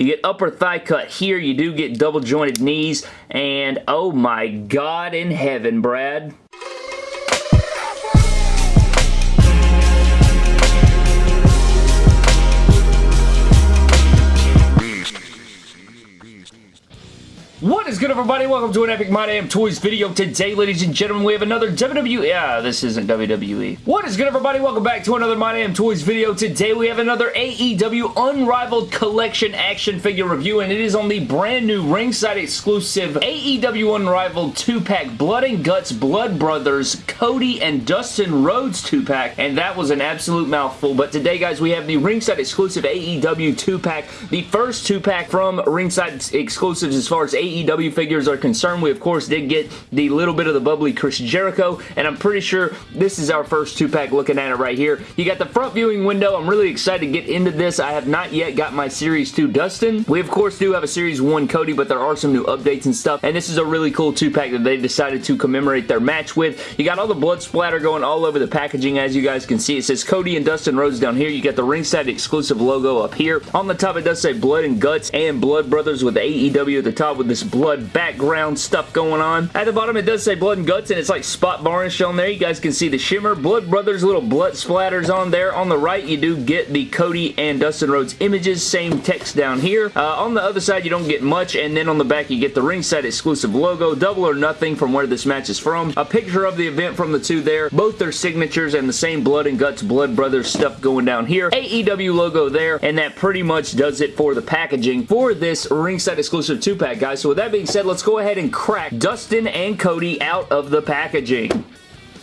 You get upper thigh cut here. You do get double jointed knees. And oh my god in heaven, Brad. What is good everybody? Welcome to an Epic My Damn Toys video. Today, ladies and gentlemen, we have another WWE... Yeah, this isn't WWE. What is good everybody? Welcome back to another My Damn Toys video. Today, we have another AEW Unrivaled Collection action figure review, and it is on the brand new ringside exclusive AEW Unrivaled 2-pack Blood and Guts Blood Brothers Cody and Dustin Rhodes 2-pack, and that was an absolute mouthful. But today, guys, we have the ringside exclusive AEW 2-pack, the first 2-pack from ringside exclusives as far as AEW AEW figures are concerned, we of course did get the little bit of the bubbly Chris Jericho, and I'm pretty sure this is our first two-pack looking at it right here. You got the front viewing window. I'm really excited to get into this. I have not yet got my Series 2 Dustin. We of course do have a Series 1 Cody, but there are some new updates and stuff, and this is a really cool two-pack that they decided to commemorate their match with. You got all the blood splatter going all over the packaging, as you guys can see. It says Cody and Dustin Rhodes down here. You got the ringside exclusive logo up here. On the top, it does say Blood and Guts and Blood Brothers with AEW at the top with this this blood background stuff going on. At the bottom it does say blood and guts and it's like spot varnish on there. You guys can see the shimmer. Blood Brothers little blood splatters on there. On the right you do get the Cody and Dustin Rhodes images. Same text down here. Uh, on the other side you don't get much and then on the back you get the ringside exclusive logo. Double or nothing from where this match is from. A picture of the event from the two there. Both their signatures and the same blood and guts Blood Brothers stuff going down here. AEW logo there and that pretty much does it for the packaging for this ringside exclusive 2-pack guys. So with that being said, let's go ahead and crack Dustin and Cody out of the packaging.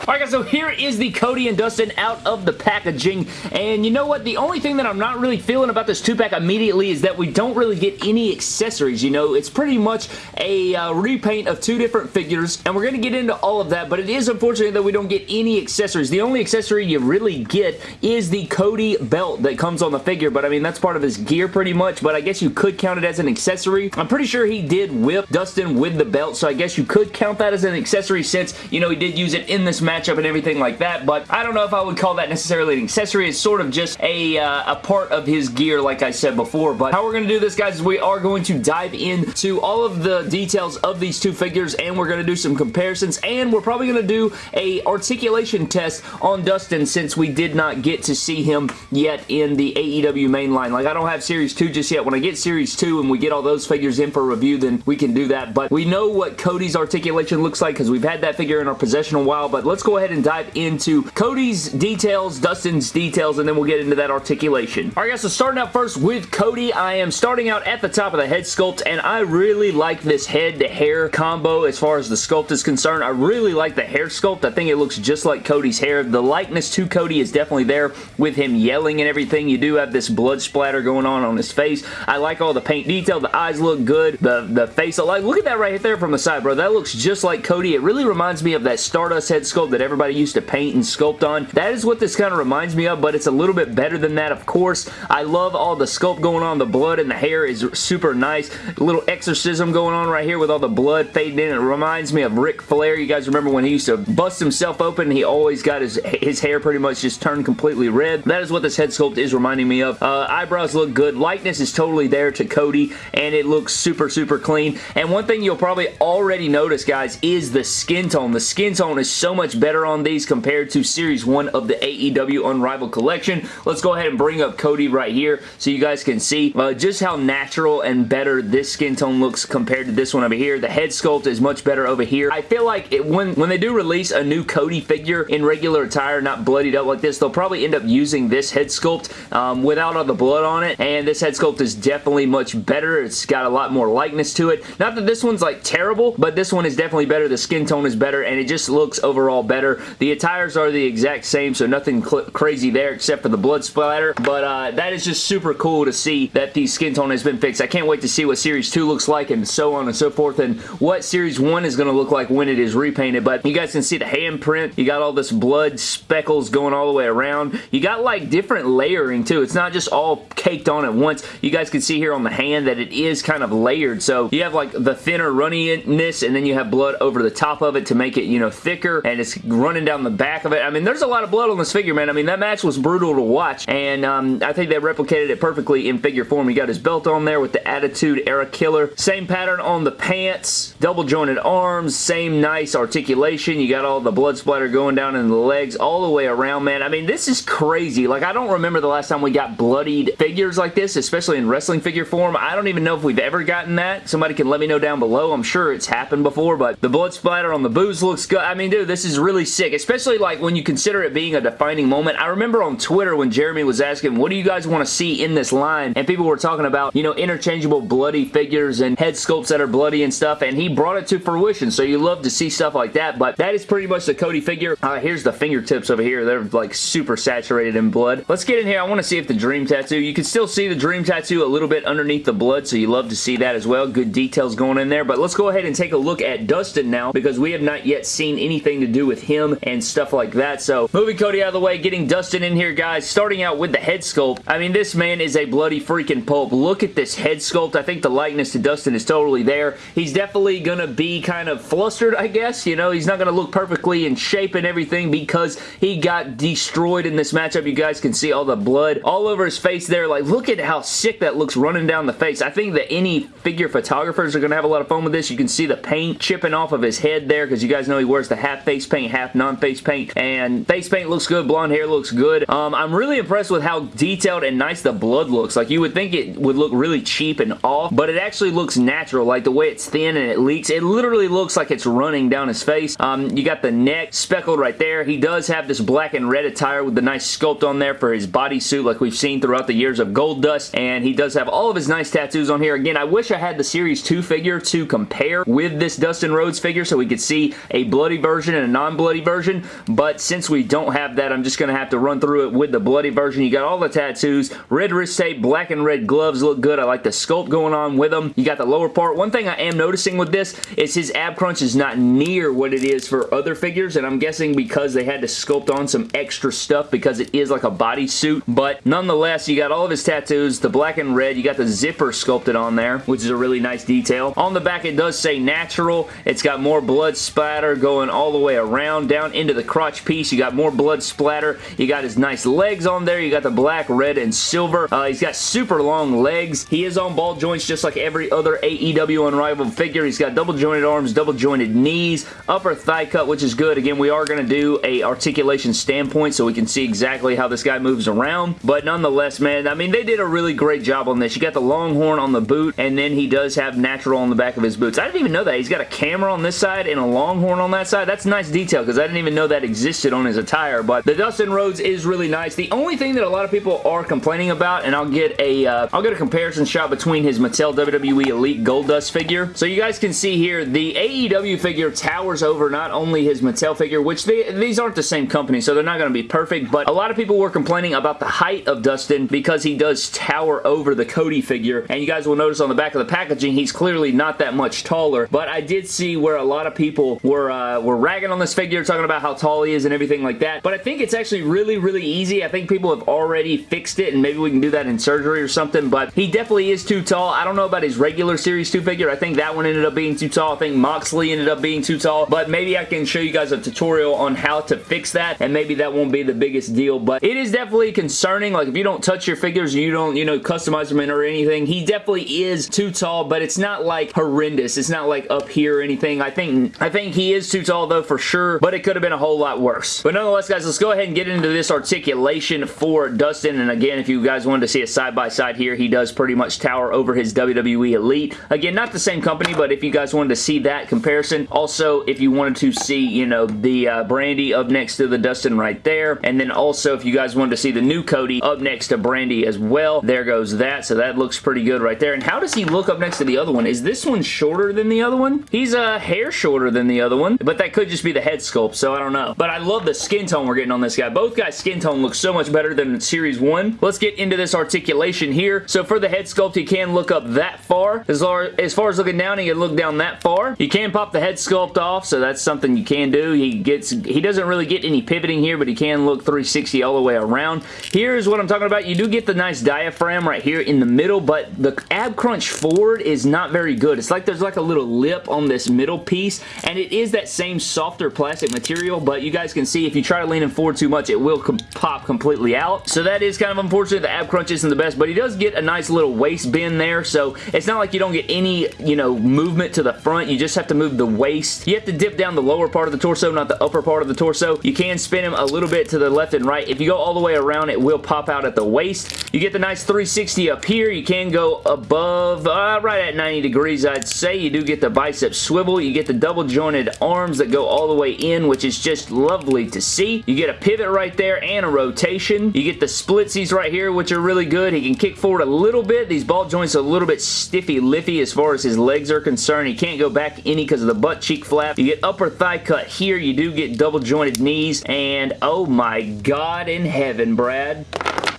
Alright guys, so here is the Cody and Dustin out of the packaging, and you know what? The only thing that I'm not really feeling about this 2-pack immediately is that we don't really get any accessories, you know? It's pretty much a uh, repaint of two different figures, and we're going to get into all of that, but it is unfortunate that we don't get any accessories. The only accessory you really get is the Cody belt that comes on the figure, but I mean, that's part of his gear pretty much, but I guess you could count it as an accessory. I'm pretty sure he did whip Dustin with the belt, so I guess you could count that as an accessory since, you know, he did use it in this matchup and everything like that, but I don't know if I would call that necessarily an accessory. It's sort of just a, uh, a part of his gear, like I said before, but how we're going to do this, guys, is we are going to dive into all of the details of these two figures, and we're going to do some comparisons, and we're probably going to do a articulation test on Dustin since we did not get to see him yet in the AEW mainline. Like, I don't have Series 2 just yet. When I get Series 2 and we get all those figures in for review, then we can do that, but we know what Cody's articulation looks like because we've had that figure in our possession a while, but let's go ahead and dive into Cody's details, Dustin's details, and then we'll get into that articulation. Alright guys, so starting out first with Cody, I am starting out at the top of the head sculpt, and I really like this head to hair combo as far as the sculpt is concerned. I really like the hair sculpt. I think it looks just like Cody's hair. The likeness to Cody is definitely there with him yelling and everything. You do have this blood splatter going on on his face. I like all the paint detail. The eyes look good. The, the face, like, look at that right there from the side, bro. That looks just like Cody. It really reminds me of that Stardust head sculpt that everybody used to paint and sculpt on. That is what this kind of reminds me of, but it's a little bit better than that, of course. I love all the sculpt going on. The blood and the hair is super nice. A little exorcism going on right here with all the blood fading in. It reminds me of Ric Flair. You guys remember when he used to bust himself open? He always got his, his hair pretty much just turned completely red. That is what this head sculpt is reminding me of. Uh, eyebrows look good. Likeness is totally there to Cody, and it looks super, super clean. And one thing you'll probably already notice, guys, is the skin tone. The skin tone is so much better on these compared to Series 1 of the AEW Unrivaled Collection. Let's go ahead and bring up Cody right here so you guys can see uh, just how natural and better this skin tone looks compared to this one over here. The head sculpt is much better over here. I feel like it, when, when they do release a new Cody figure in regular attire, not bloodied up like this, they'll probably end up using this head sculpt um, without all the blood on it, and this head sculpt is definitely much better. It's got a lot more likeness to it. Not that this one's like terrible, but this one is definitely better. The skin tone is better, and it just looks overall better. The attires are the exact same, so nothing crazy there except for the blood splatter, but uh, that is just super cool to see that the skin tone has been fixed. I can't wait to see what Series 2 looks like and so on and so forth, and what Series 1 is going to look like when it is repainted, but you guys can see the handprint. You got all this blood speckles going all the way around. You got like different layering too. It's not just all caked on at once. You guys can see here on the hand that it is kind of layered, so you have like the thinner runniness, and then you have blood over the top of it to make it, you know, thicker, and it's running down the back of it. I mean, there's a lot of blood on this figure, man. I mean, that match was brutal to watch, and um, I think they replicated it perfectly in figure form. He got his belt on there with the Attitude Era Killer. Same pattern on the pants, double jointed arms, same nice articulation. You got all the blood splatter going down in the legs all the way around, man. I mean, this is crazy. Like, I don't remember the last time we got bloodied figures like this, especially in wrestling figure form. I don't even know if we've ever gotten that. Somebody can let me know down below. I'm sure it's happened before, but the blood splatter on the boots looks good. I mean, dude, this is really sick, especially like when you consider it being a defining moment. I remember on Twitter when Jeremy was asking, what do you guys want to see in this line? And people were talking about, you know, interchangeable bloody figures and head sculpts that are bloody and stuff, and he brought it to fruition, so you love to see stuff like that, but that is pretty much the Cody figure. Uh, here's the fingertips over here. They're like super saturated in blood. Let's get in here. I want to see if the Dream Tattoo, you can still see the Dream Tattoo a little bit underneath the blood, so you love to see that as well. Good details going in there, but let's go ahead and take a look at Dustin now, because we have not yet seen anything to do with him and stuff like that, so moving Cody out of the way, getting Dustin in here, guys, starting out with the head sculpt. I mean, this man is a bloody freaking pulp. Look at this head sculpt. I think the likeness to Dustin is totally there. He's definitely going to be kind of flustered, I guess. You know, he's not going to look perfectly in shape and everything because he got destroyed in this matchup. You guys can see all the blood all over his face there. Like, look at how sick that looks running down the face. I think that any figure photographers are going to have a lot of fun with this. You can see the paint chipping off of his head there because you guys know he wears the half face paint, half non-face paint, and face paint looks good. Blonde hair looks good. Um, I'm really impressed with how detailed and nice the blood looks. Like, you would think it would look really cheap and off, but it actually looks natural. Like, the way it's thin and it leaks, it literally looks like it's running down his face. Um, you got the neck speckled right there. He does have this black and red attire with the nice sculpt on there for his bodysuit like we've seen throughout the years of Goldust, and he does have all of his nice tattoos on here. Again, I wish I had the Series 2 figure to compare with this Dustin Rhodes figure so we could see a bloody version and a non-bloody version, but since we don't have that, I'm just going to have to run through it with the bloody version. You got all the tattoos, red wrist tape, black and red gloves look good. I like the sculpt going on with them. You got the lower part. One thing I am noticing with this is his ab crunch is not near what it is for other figures, and I'm guessing because they had to sculpt on some extra stuff because it is like a bodysuit, but nonetheless, you got all of his tattoos, the black and red. You got the zipper sculpted on there, which is a really nice detail. On the back, it does say natural. It's got more blood splatter going all the way around down into the crotch piece. You got more blood splatter. You got his nice legs on there. You got the black, red, and silver. Uh, he's got super long legs. He is on ball joints just like every other AEW Unrivaled figure. He's got double jointed arms, double jointed knees, upper thigh cut, which is good. Again, we are going to do a articulation standpoint so we can see exactly how this guy moves around. But nonetheless, man, I mean, they did a really great job on this. You got the longhorn on the boot, and then he does have natural on the back of his boots. I didn't even know that. He's got a camera on this side and a longhorn on that side. That's nice detail because I didn't even know that existed on his attire. But the Dustin Rhodes is really nice. The only thing that a lot of people are complaining about, and I'll get a will uh, get a comparison shot between his Mattel WWE Elite Goldust figure. So you guys can see here, the AEW figure towers over not only his Mattel figure, which they, these aren't the same company, so they're not going to be perfect, but a lot of people were complaining about the height of Dustin because he does tower over the Cody figure, and you guys will notice on the back of the packaging, he's clearly not that much taller, but I did see where a lot of people were, uh, were ragging on this figure, talking about how tall he is and everything like that, but I think it's actually really, really easy. I think people have already fixed it, and maybe we can do that in surgery or something, but he definitely is too tall. I don't know about his regular Series 2 figure. I think that one ended up being too tall. I think Moxley ended up being too tall, but maybe I can show you guys a tutorial on how to fix that, and maybe that won't be the biggest deal, but it is definitely concerning. Like, if you don't touch your figures, you don't, you know, customize them or anything, he definitely is too tall, but it's not, like, horrendous. It's not, like, up here or anything. I think, I think he is too tall, though, for sure, but it could have been a whole lot worse. But nonetheless, guys, let's go ahead and get into this articulation for Dustin, and again, if you guys wanted to see a side-by-side -side here, he does pretty much tower over his WWE Elite. Again, not the same company, but if you guys wanted to see that comparison, also, if you wanted to see, you know, the uh, Brandi up next to the Dustin right there, and then also, if you guys wanted to see the new Cody up next to Brandi as well, there goes that, so that looks pretty good right there. And how does he look up next to the other one? Is this one shorter than the other one? He's a uh, hair shorter than the other one, but that could just be the head sculpt, so I don't know. But I love the skin tone we're getting on this guy. Both guys' skin tone looks so much better than Series 1. Let's get into this articulation here. So for the head sculpt, he can look up that far. As far, as far as looking down, he can look down that far. You can pop the head sculpt off, so that's something you can do. He gets, he doesn't really get any pivoting here, but he can look 360 all the way around. Here's what I'm talking about. You do get the nice diaphragm right here in the middle, but the ab crunch forward is not very good. It's like there's like a little lip on this middle piece, and it is that same softer plastic material, but you guys can see if you try to lean him forward too much, it will com pop completely out. So that is kind of unfortunate. The ab crunch isn't the best, but he does get a nice little waist bend there, so it's not like you don't get any, you know, movement to the front. You just have to move the waist. You have to dip down the lower part of the torso, not the upper part of the torso. You can spin him a little bit to the left and right. If you go all the way around, it will pop out at the waist. You get the nice 360 up here. You can go above, uh, right at 90 degrees, I'd say. You do get the bicep swivel. You get the double jointed arms that go all the way in, which is just lovely to see. You get a pivot right there and a rotation. You get the splitsies right here, which are really good. He can kick forward a little bit. These ball joints are a little bit stiffy liffy as far as his legs are concerned. He can't go back any because of the butt cheek flap. You get upper thigh cut here. You do get double jointed knees. And oh my god in heaven, Brad.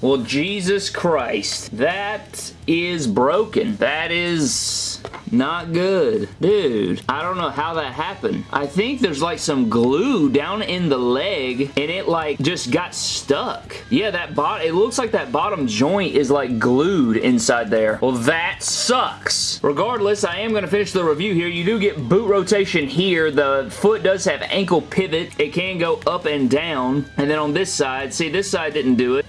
Well, Jesus Christ. That is broken. That is not good. Dude, I don't know how that happened. I think there's like some glue down in the leg and it like just got stuck. Yeah, that bot it looks like that bottom joint is like glued inside there. Well, that sucks. Regardless, I am going to finish the review here. You do get boot rotation here. The foot does have ankle pivot. It can go up and down. And then on this side, see this side didn't do it.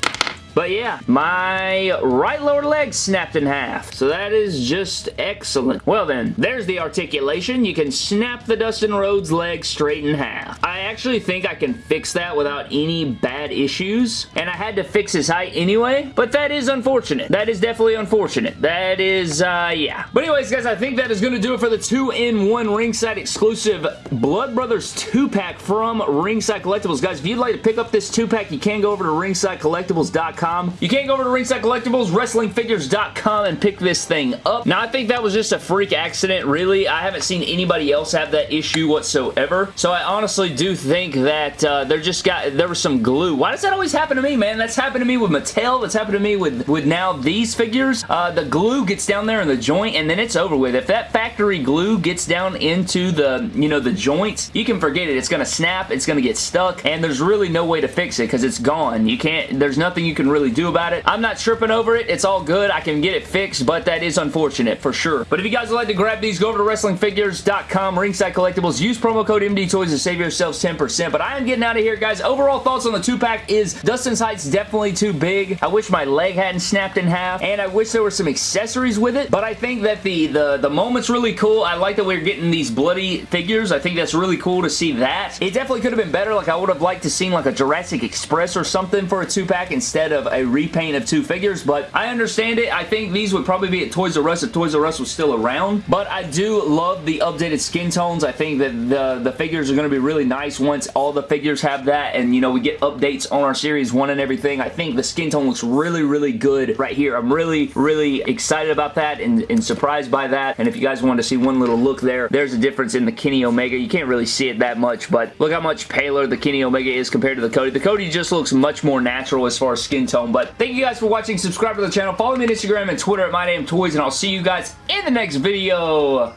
But yeah, my right lower leg snapped in half. So that is just excellent. Well then, there's the articulation. You can snap the Dustin Rhodes leg straight in half. I actually think I can fix that without any bad issues. And I had to fix his height anyway. But that is unfortunate. That is definitely unfortunate. That is, uh, yeah. But anyways, guys, I think that is going to do it for the 2-in-1 ringside exclusive Blood Brothers 2-pack from Ringside Collectibles. Guys, if you'd like to pick up this 2-pack, you can go over to ringsidecollectibles.com you can't go over to Ringside Collectibles, WrestlingFigures.com and pick this thing up. Now, I think that was just a freak accident, really. I haven't seen anybody else have that issue whatsoever. So I honestly do think that uh, there just got, there was some glue. Why does that always happen to me, man? That's happened to me with Mattel. That's happened to me with, with now these figures. Uh, the glue gets down there in the joint and then it's over with. If that factory glue gets down into the, you know, the joints, you can forget it. It's going to snap. It's going to get stuck and there's really no way to fix it because it's gone. You can't, there's nothing you can really really do about it. I'm not tripping over it. It's all good. I can get it fixed, but that is unfortunate for sure. But if you guys would like to grab these, go over to WrestlingFigures.com, Ringside Collectibles. Use promo code MDTOYS to save yourselves 10%. But I am getting out of here, guys. Overall thoughts on the two-pack is Dustin's height's definitely too big. I wish my leg hadn't snapped in half, and I wish there were some accessories with it. But I think that the, the, the moment's really cool. I like that we're getting these bloody figures. I think that's really cool to see that. It definitely could have been better. Like, I would have liked to seen like a Jurassic Express or something for a two-pack instead of a repaint of two figures, but I understand it. I think these would probably be at Toys R Us if Toys R Us was still around, but I do love the updated skin tones. I think that the, the figures are going to be really nice once all the figures have that, and, you know, we get updates on our Series 1 and everything. I think the skin tone looks really, really good right here. I'm really, really excited about that and, and surprised by that, and if you guys want to see one little look there, there's a difference in the Kenny Omega. You can't really see it that much, but look how much paler the Kenny Omega is compared to the Cody. The Cody just looks much more natural as far as skin tone, but Thank you guys for watching. Subscribe to the channel. Follow me on Instagram and Twitter at MyDamnToys, and I'll see you guys in the next video.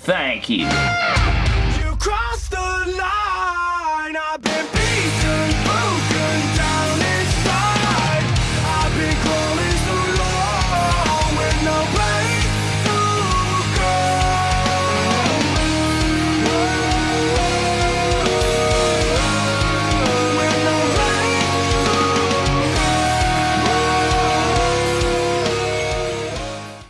Thank you.